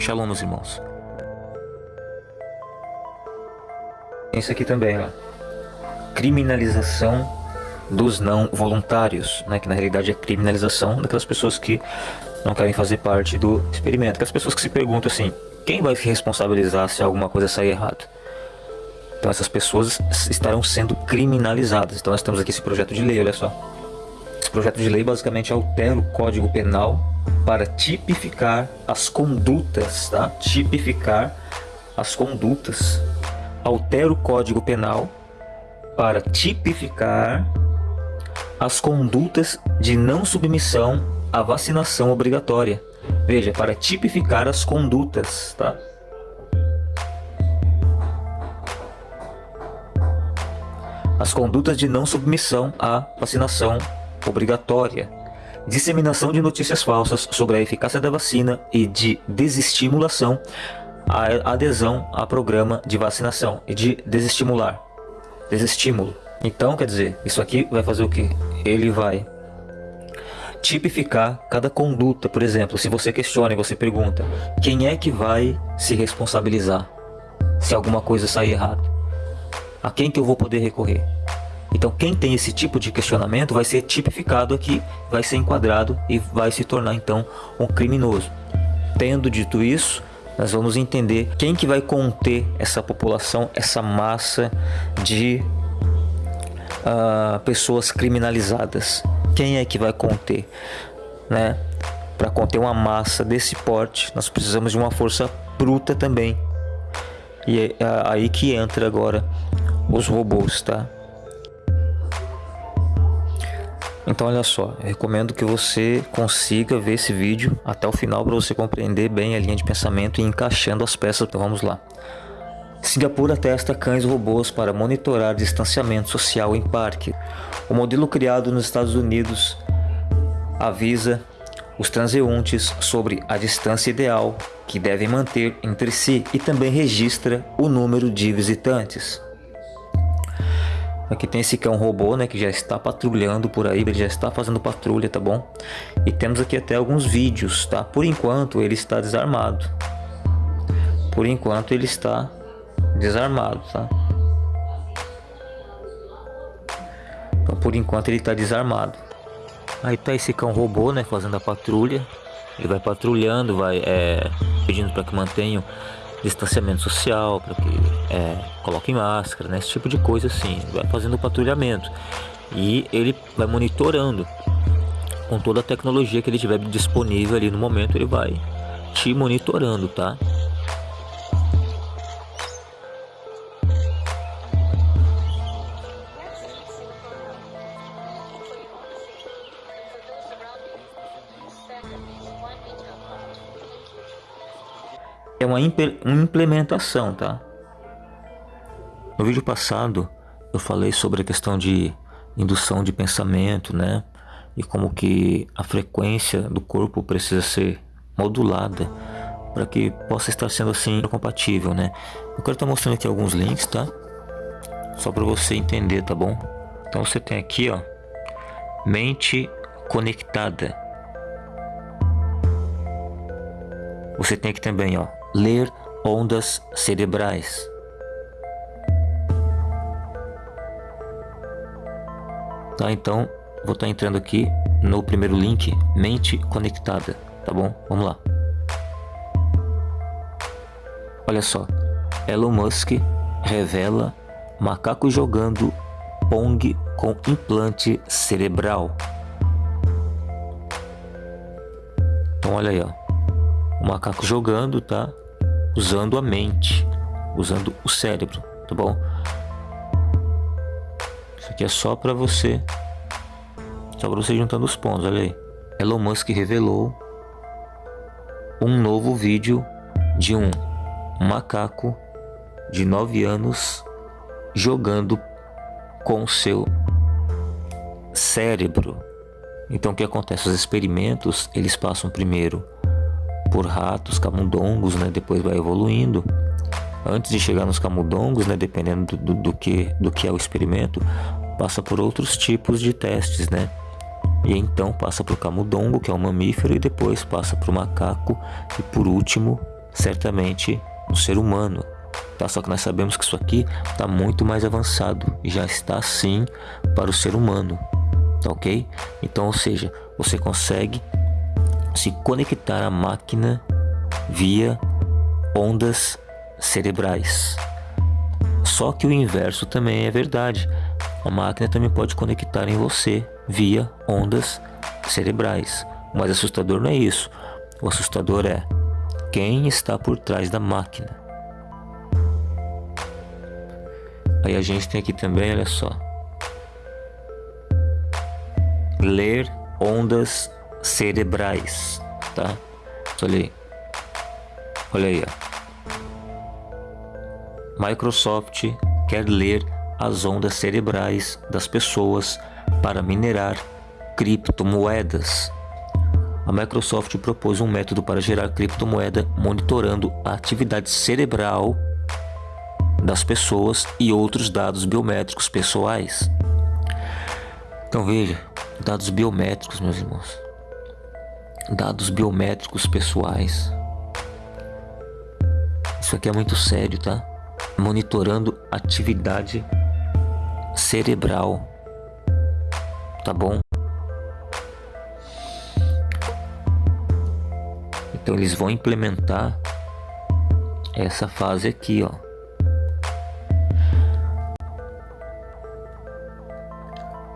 Shalom, meus irmãos. Isso aqui também, ó. Criminalização dos não voluntários, né? Que na realidade é criminalização daquelas pessoas que não querem fazer parte do experimento. Aquelas pessoas que se perguntam assim, quem vai se responsabilizar se alguma coisa sair errado? Então essas pessoas estarão sendo criminalizadas. Então nós temos aqui esse projeto de lei, olha só. Esse projeto de lei basicamente altera o Código Penal para tipificar as condutas, tá? Tipificar as condutas. Altera o Código Penal para tipificar as condutas de não submissão à vacinação obrigatória. Veja, para tipificar as condutas, tá? As condutas de não submissão à vacinação obrigatória. Disseminação de notícias falsas sobre a eficácia da vacina e de desestimulação à adesão a programa de vacinação e de desestimular. Desestímulo. Então, quer dizer, isso aqui vai fazer o que? Ele vai tipificar cada conduta. Por exemplo, se você questiona e você pergunta, quem é que vai se responsabilizar se alguma coisa sair errado? A quem que eu vou poder recorrer? Então quem tem esse tipo de questionamento vai ser tipificado aqui, vai ser enquadrado e vai se tornar então um criminoso. Tendo dito isso, nós vamos entender quem que vai conter essa população, essa massa de uh, pessoas criminalizadas. Quem é que vai conter, né? Para conter uma massa desse porte, nós precisamos de uma força bruta também. E é aí que entra agora os robôs, tá? Então olha só, recomendo que você consiga ver esse vídeo até o final para você compreender bem a linha de pensamento e encaixando as peças. Então vamos lá. Singapura testa cães robôs para monitorar distanciamento social em parque. O modelo criado nos Estados Unidos avisa os transeuntes sobre a distância ideal que devem manter entre si e também registra o número de visitantes. Aqui tem esse cão robô, né, que já está patrulhando por aí, ele já está fazendo patrulha, tá bom? E temos aqui até alguns vídeos, tá? Por enquanto ele está desarmado. Por enquanto ele está desarmado, tá? Então por enquanto ele está desarmado. Aí tá esse cão robô, né, fazendo a patrulha. Ele vai patrulhando, vai é, pedindo para que mantenham distanciamento social, para que é, coloquem máscara, né, esse tipo de coisa assim. Vai fazendo patrulhamento e ele vai monitorando com toda a tecnologia que ele tiver disponível ali no momento, ele vai te monitorando, tá? Uma, implementação, tá? No vídeo passado eu falei sobre a questão de indução de pensamento, né? E como que a frequência do corpo precisa ser modulada para que possa estar sendo assim compatível, né? Eu quero estar mostrando aqui alguns links, tá? Só para você entender, tá bom? Então você tem aqui, ó, mente conectada. Você tem aqui também, ó, ler ondas cerebrais. Tá, então vou estar tá entrando aqui no primeiro link, mente conectada, tá bom? Vamos lá. Olha só, Elon Musk revela macaco jogando Pong com implante cerebral. Então olha aí, ó. O macaco jogando, tá? Usando a mente, usando o cérebro, tá bom? Isso aqui é só para você, só para você juntando os pontos, olha aí. Elon Musk revelou um novo vídeo de um macaco de 9 anos jogando com seu cérebro. Então o que acontece? Os experimentos eles passam primeiro por ratos, camundongos, né? Depois vai evoluindo. Antes de chegar nos camundongos, né? Dependendo do, do, que, do que é o experimento, passa por outros tipos de testes, né? E então passa para o camundongo, que é um mamífero, e depois passa para o macaco e por último certamente um ser humano. Tá? Só que nós sabemos que isso aqui está muito mais avançado e já está sim para o ser humano, tá ok? Então, ou seja, você consegue se conectar à máquina via ondas cerebrais. Só que o inverso também é verdade. A máquina também pode conectar em você via ondas cerebrais. Mas assustador não é isso. O assustador é quem está por trás da máquina. Aí a gente tem aqui também, olha só. Ler ondas cerebrais, tá? Olha aí. Olha aí, ó. Microsoft quer ler as ondas cerebrais das pessoas para minerar criptomoedas. A Microsoft propôs um método para gerar criptomoeda monitorando a atividade cerebral das pessoas e outros dados biométricos pessoais. Então veja, dados biométricos, meus irmãos. Dados biométricos pessoais. Isso aqui é muito sério, tá? Monitorando atividade cerebral. Tá bom? Então eles vão implementar essa fase aqui, ó.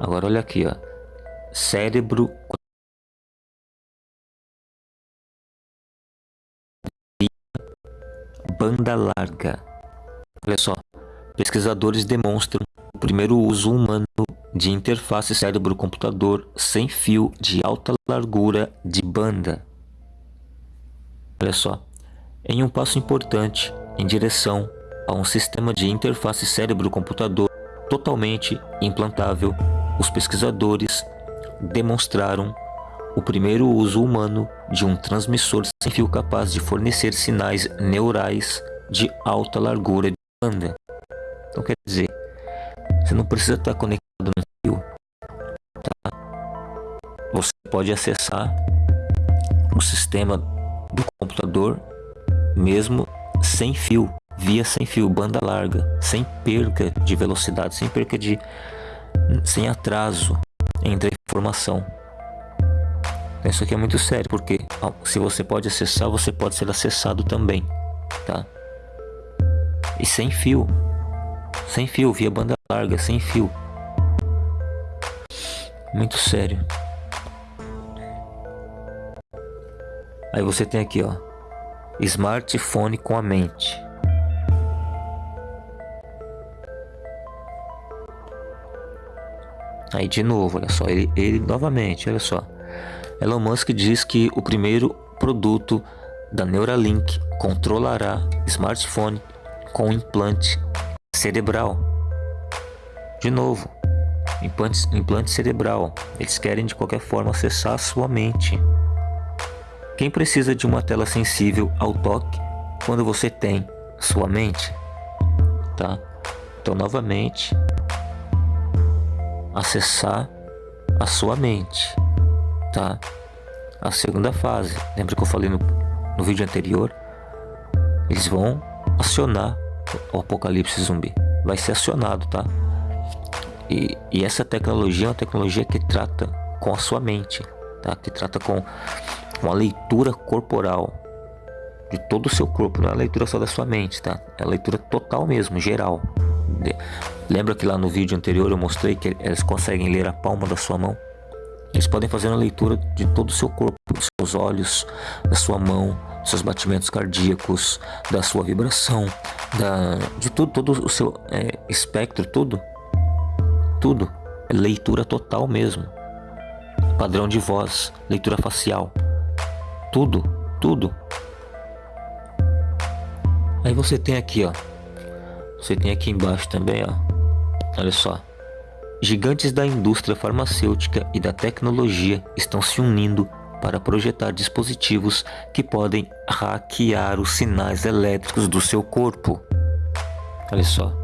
Agora olha aqui, ó. Cérebro banda larga. Olha só. Pesquisadores demonstram o primeiro uso humano de interface cérebro-computador sem fio de alta largura de banda. Olha só, em um passo importante em direção a um sistema de interface cérebro-computador totalmente implantável, os pesquisadores demonstraram o primeiro uso humano de um transmissor sem fio capaz de fornecer sinais neurais de alta largura de banda. Então quer dizer, você não precisa estar conectado no fio, tá? Você pode acessar o sistema do computador mesmo sem fio, via sem fio, banda larga, sem perca de velocidade, sem perca de sem atraso entre a informação. Isso aqui é muito sério, porque se você pode acessar, você pode ser acessado também, tá? E sem fio, sem fio, via banda larga, sem fio. Muito sério. Aí você tem aqui, ó, smartphone com a mente. Aí de novo, olha só, ele, ele novamente, olha só. Elon Musk diz que o primeiro produto da Neuralink controlará smartphone com implante cerebral. De novo, implante, implante cerebral. Eles querem de qualquer forma acessar a sua mente. Quem precisa de uma tela sensível ao toque quando você tem sua mente? Tá? Então, novamente, acessar a sua mente, tá? A segunda fase, lembra que eu falei no, no vídeo anterior? Eles vão acionar o apocalipse zumbi. Vai ser acionado, tá? E, e essa tecnologia é uma tecnologia que trata com a sua mente, tá? Que trata com uma leitura corporal de todo o seu corpo, não é a leitura só da sua mente, tá? É a leitura total mesmo, geral. Lembra que lá no vídeo anterior eu mostrei que eles conseguem ler a palma da sua mão? Eles podem fazer uma leitura de todo o seu corpo, dos seus olhos, da sua mão, dos seus batimentos cardíacos, da sua vibração, da, de tudo, todo o seu é, espectro, tudo. Tudo. É leitura total mesmo. Padrão de voz, leitura facial. Tudo, tudo. Aí você tem aqui, ó. Você tem aqui embaixo também, ó. Olha só. Gigantes da indústria farmacêutica e da tecnologia estão se unindo para projetar dispositivos que podem hackear os sinais elétricos do seu corpo. Olha só.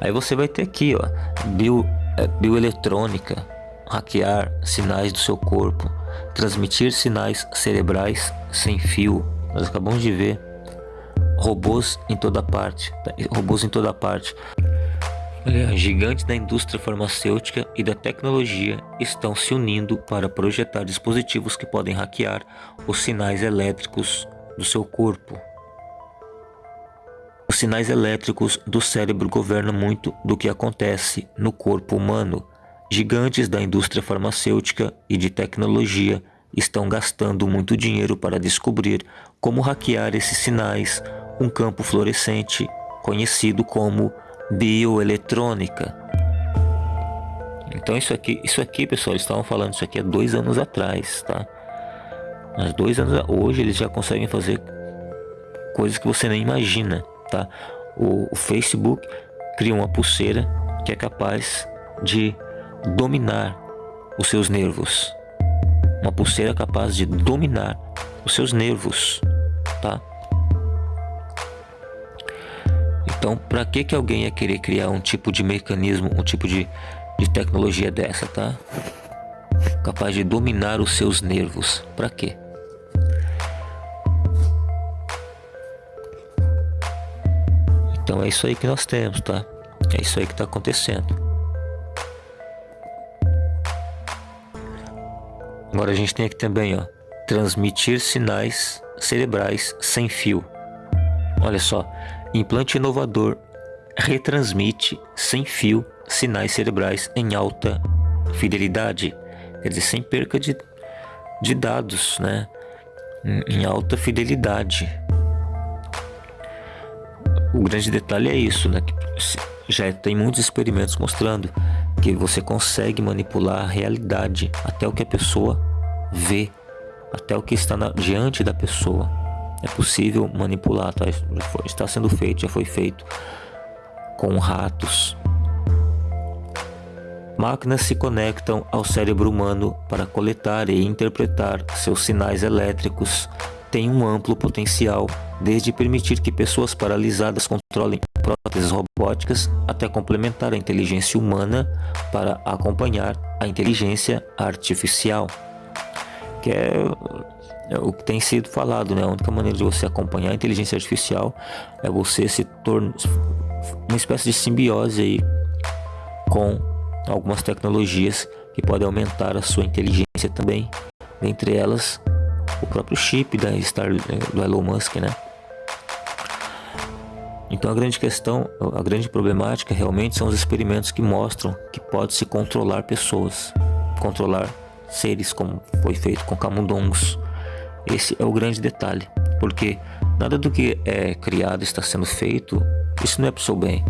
Aí você vai ter aqui, ó, bio, é, bioeletrônica, hackear sinais do seu corpo, transmitir sinais cerebrais sem fio, Nós acabamos de ver robôs em toda parte, tá? robôs em toda parte. Gigantes da indústria farmacêutica e da tecnologia estão se unindo para projetar dispositivos que podem hackear os sinais elétricos do seu corpo. Os sinais elétricos do cérebro governam muito do que acontece no corpo humano. Gigantes da indústria farmacêutica e de tecnologia estão gastando muito dinheiro para descobrir como hackear esses sinais, um campo fluorescente conhecido como bioeletrônica. Então isso aqui, isso aqui, pessoal, eles estavam falando isso aqui há dois anos atrás, tá? Há dois anos, hoje eles já conseguem fazer coisas que você nem imagina tá? O, o Facebook cria uma pulseira que é capaz de dominar os seus nervos. Uma pulseira capaz de dominar os seus nervos, tá? Então, para que que alguém ia querer criar um tipo de mecanismo, um tipo de, de tecnologia dessa, tá? Capaz de dominar os seus nervos. Para quê? Então é isso aí que nós temos, tá? É isso aí que está acontecendo. Agora a gente tem aqui também, ó, transmitir sinais cerebrais sem fio. Olha só, implante inovador retransmite sem fio sinais cerebrais em alta fidelidade, quer dizer, sem perca de, de dados, né? Em alta fidelidade. O grande detalhe é isso, né? Já tem muitos experimentos mostrando que você consegue manipular a realidade até o que a pessoa vê, até o que está na, diante da pessoa. É possível manipular, tá? Foi, está sendo feito, já foi feito com ratos. Máquinas se conectam ao cérebro humano para coletar e interpretar seus sinais elétricos tem um amplo potencial, desde permitir que pessoas paralisadas controlem próteses robóticas até complementar a inteligência humana para acompanhar a inteligência artificial. Que é, o que tem sido falado, né? A única maneira de você acompanhar a inteligência artificial é você se tornar uma espécie de simbiose aí com algumas tecnologias que podem aumentar a sua inteligência também, dentre elas o próprio chip da Star, do Elon Musk, né? Então a grande questão, a grande problemática realmente são os experimentos que mostram que pode se controlar pessoas, controlar seres como foi feito com camundongos. Esse é o grande detalhe, porque nada do que é criado está sendo feito, isso não é para o seu bem.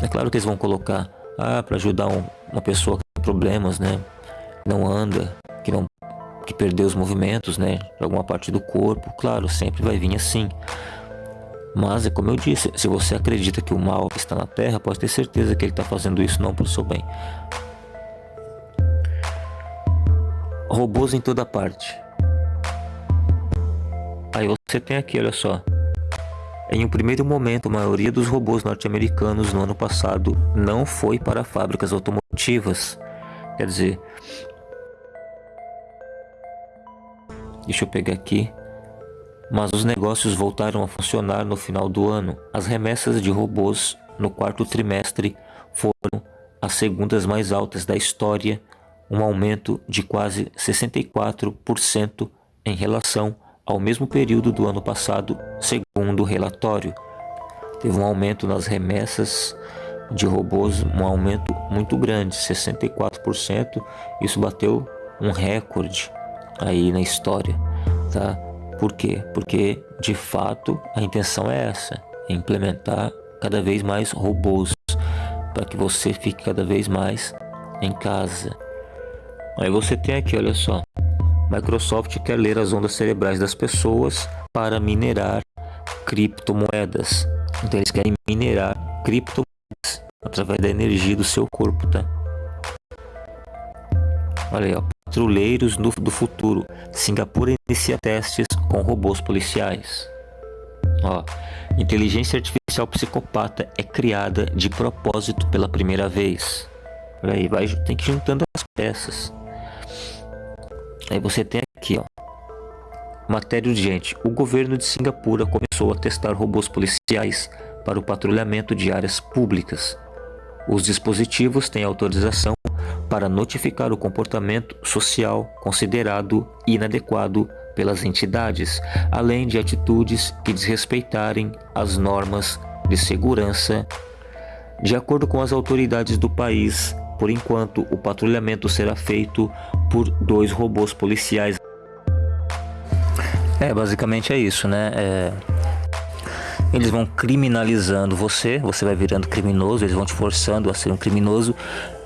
É claro que eles vão colocar, ah, para ajudar um, uma pessoa que tem problemas, né? Não anda, que não que perdeu os movimentos, né, alguma parte do corpo, claro, sempre vai vir assim. Mas é como eu disse, se você acredita que o mal está na Terra, pode ter certeza que ele está fazendo isso não para o seu bem. Robôs em toda parte. Aí você tem aqui, olha só. Em um primeiro momento, a maioria dos robôs norte-americanos no ano passado não foi para fábricas automotivas. Quer dizer, Deixa eu pegar aqui. Mas os negócios voltaram a funcionar no final do ano. As remessas de robôs no quarto trimestre foram as segundas mais altas da história, um aumento de quase 64% em relação ao mesmo período do ano passado, segundo o relatório. Teve um aumento nas remessas de robôs, um aumento muito grande, 64%. Isso bateu um recorde aí na história, tá? Por quê? Porque de fato a intenção é essa, é implementar cada vez mais robôs para que você fique cada vez mais em casa. Aí você tem aqui, olha só. Microsoft quer ler as ondas cerebrais das pessoas para minerar criptomoedas. Então eles querem minerar criptomoedas através da energia do seu corpo, tá? Olha aí, ó. Patrulheiros do, do futuro. Singapura inicia testes com robôs policiais. Ó, inteligência artificial psicopata é criada de propósito pela primeira vez. Por aí, vai, tem que juntando as peças. Aí você tem aqui, ó. Matéria urgente. O governo de Singapura começou a testar robôs policiais para o patrulhamento de áreas públicas. Os dispositivos têm autorização para notificar o comportamento social considerado inadequado pelas entidades, além de atitudes que desrespeitarem as normas de segurança. De acordo com as autoridades do país, por enquanto o patrulhamento será feito por dois robôs policiais. É, basicamente é isso, né? É... Eles vão criminalizando você, você vai virando criminoso, eles vão te forçando a ser um criminoso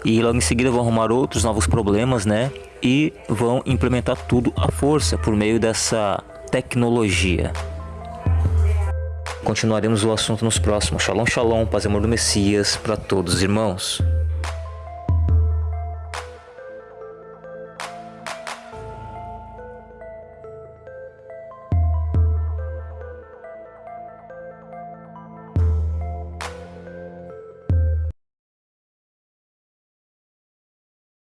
e logo em seguida vão arrumar outros novos problemas, né? E vão implementar tudo à força por meio dessa tecnologia. Continuaremos o assunto nos próximos. Shalom, shalom, paz e amor do Messias para todos os irmãos.